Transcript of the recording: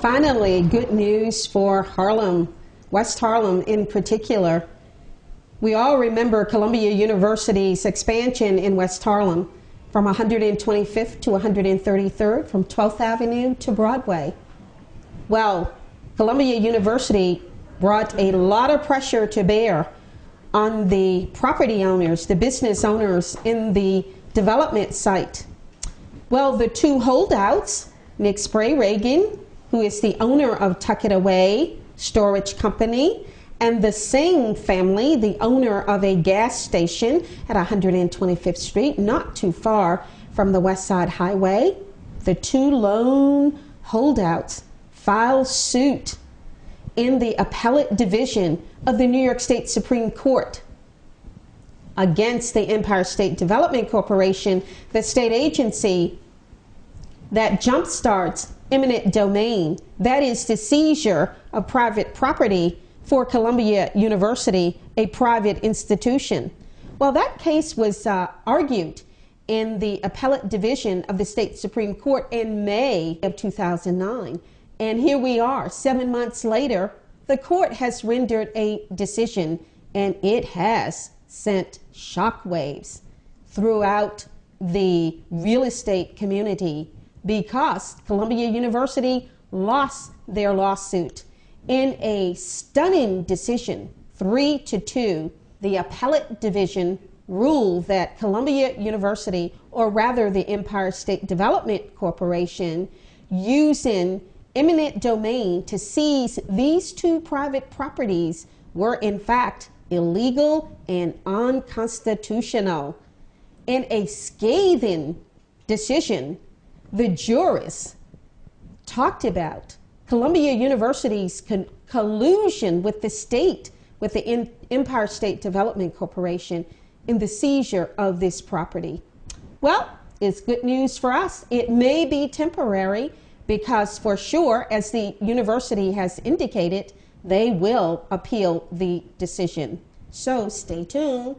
Finally, good news for Harlem, West Harlem in particular. We all remember Columbia University's expansion in West Harlem from 125th to 133rd, from 12th Avenue to Broadway. Well, Columbia University brought a lot of pressure to bear on the property owners, the business owners in the development site. Well, the two holdouts, Nick Sprayregen, who is the owner of Tuck It Away Storage Company, and the Singh family, the owner of a gas station at 125th Street, not too far from the West Side Highway. The two lone holdouts filed suit in the appellate division of the New York State Supreme Court against the Empire State Development Corporation, the state agency that jumpstarts eminent domain, that is the seizure of private property for Columbia University, a private institution. Well, that case was uh, argued in the appellate division of the state Supreme Court in May of 2009. And here we are, seven months later, the court has rendered a decision and it has sent shockwaves throughout the real estate community because Columbia University lost their lawsuit in a stunning decision, three to two. The appellate division ruled that Columbia University, or rather the Empire State Development Corporation, using eminent domain to seize these two private properties were in fact illegal and unconstitutional. In a scathing decision, the jurists talked about Columbia University's collusion with the state, with the Empire State Development Corporation in the seizure of this property. Well, it's good news for us. It may be temporary, because for sure, as the university has indicated, they will appeal the decision. So stay tuned.